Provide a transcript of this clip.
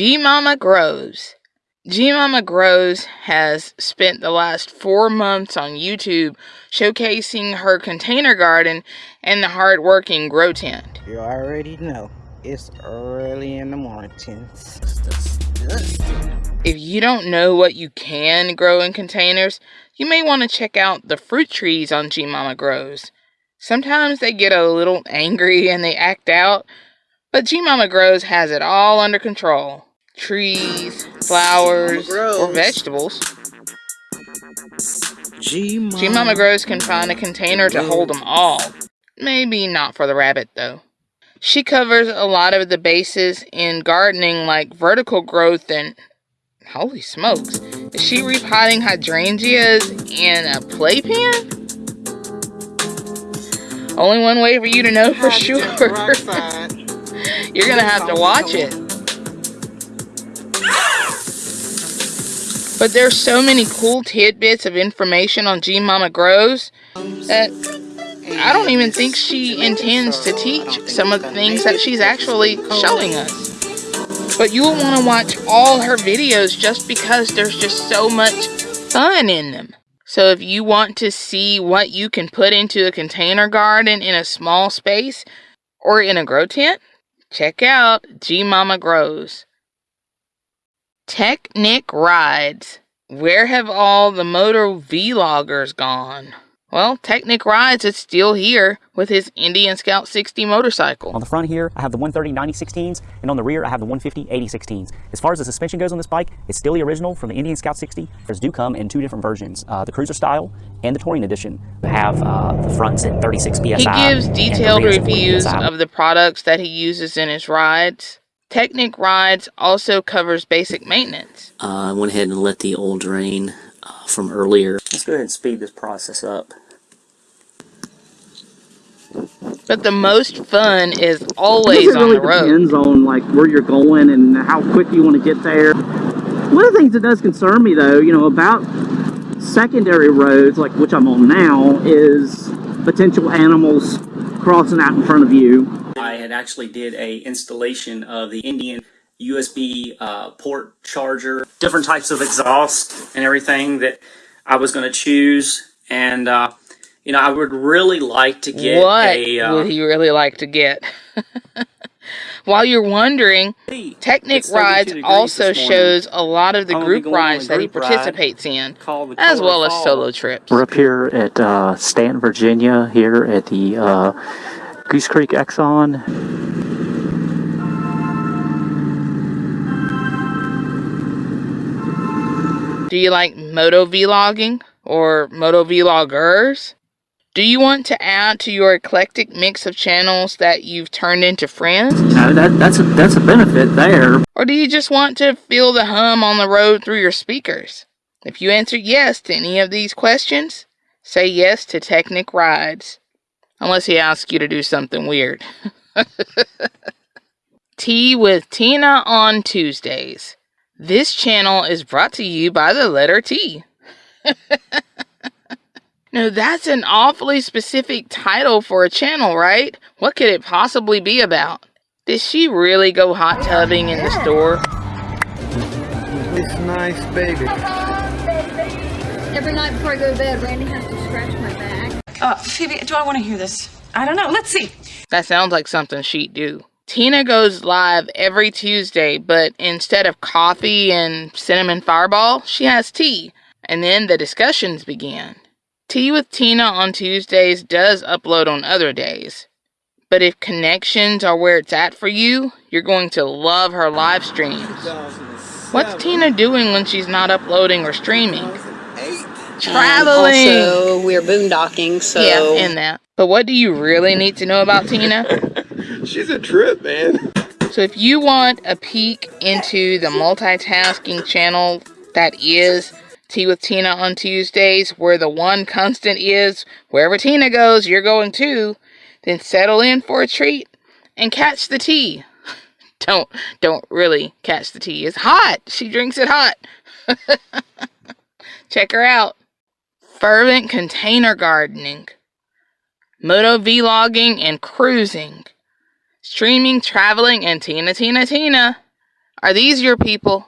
G Mama Grows. G Mama Grows has spent the last four months on YouTube showcasing her container garden and the hardworking grow tent. You already know it's early in the morning. If you don't know what you can grow in containers, you may want to check out the fruit trees on G Mama Grows. Sometimes they get a little angry and they act out, but G Mama Grows has it all under control. Trees, flowers, or vegetables. G Mama Grows can find a container to hold them all. Maybe not for the rabbit though. She covers a lot of the bases in gardening like vertical growth and holy smokes. Is she repotting hydrangeas in a playpen? Only one way for you to know for sure. You're gonna have to watch it. But there's so many cool tidbits of information on G Mama Grows that I don't even think she intends to teach some of the things that she's actually showing us. But you will want to watch all her videos just because there's just so much fun in them. So if you want to see what you can put into a container garden in a small space or in a grow tent, check out G Mama Grows. Technic Rides. Where have all the motor vloggers gone? Well, Technic Rides is still here with his Indian Scout 60 motorcycle. On the front here, I have the 130 90 16s, and on the rear, I have the 150 80 16s. As far as the suspension goes on this bike, it's still the original from the Indian Scout 60. There's do come in two different versions, uh, the Cruiser style and the Touring Edition. They have uh, the fronts at 36 PSI. He gives detailed reviews of the products that he uses in his rides. Technic Rides also covers basic maintenance. Uh, I went ahead and let the oil drain uh, from earlier. Let's go ahead and speed this process up. But the most fun is always it really on the road. depends on like where you're going and how quick you want to get there. One of the things that does concern me though, you know, about secondary roads, like which I'm on now, is potential animals crossing out in front of you. I had actually did a installation of the Indian USB uh, port charger, different types of exhaust and everything that I was going to choose. And uh, you know, I would really like to get what a, uh, would he really like to get? While you're wondering, Technic Rides also shows a lot of the group rides that he participates in, as well as solo trips. We're up here at uh, Staunton, Virginia, here at the uh, Goose Creek Exxon. Do you like moto vlogging or moto vloggers? Do you want to add to your eclectic mix of channels that you've turned into friends? No, that, that's, a, that's a benefit there. Or do you just want to feel the hum on the road through your speakers? If you answer yes to any of these questions, say yes to Technic Rides. Unless he asks you to do something weird. Tea with Tina on Tuesdays. This channel is brought to you by the letter T. Now, that's an awfully specific title for a channel, right? What could it possibly be about? Did she really go hot tubbing in the store? It's nice, baby. Every night before I go to bed, Randy has to scratch my back. Uh, Phoebe, do I want to hear this? I don't know. Let's see. That sounds like something she'd do. Tina goes live every Tuesday, but instead of coffee and cinnamon fireball, she has tea. And then the discussions begin. Tea with Tina on Tuesdays does upload on other days. But if connections are where it's at for you, you're going to love her live streams. What's Tina doing when she's not uploading or streaming? Traveling. Um, also, we're boondocking, so yeah, in that. But what do you really need to know about Tina? She's a trip, man. So if you want a peek into the multitasking channel that is Tea with Tina on Tuesdays, where the one constant is wherever Tina goes, you're going too. Then settle in for a treat and catch the tea. don't don't really catch the tea. It's hot. She drinks it hot. Check her out. Fervent container gardening. Moto vlogging and cruising. Streaming, traveling, and Tina Tina Tina. Are these your people?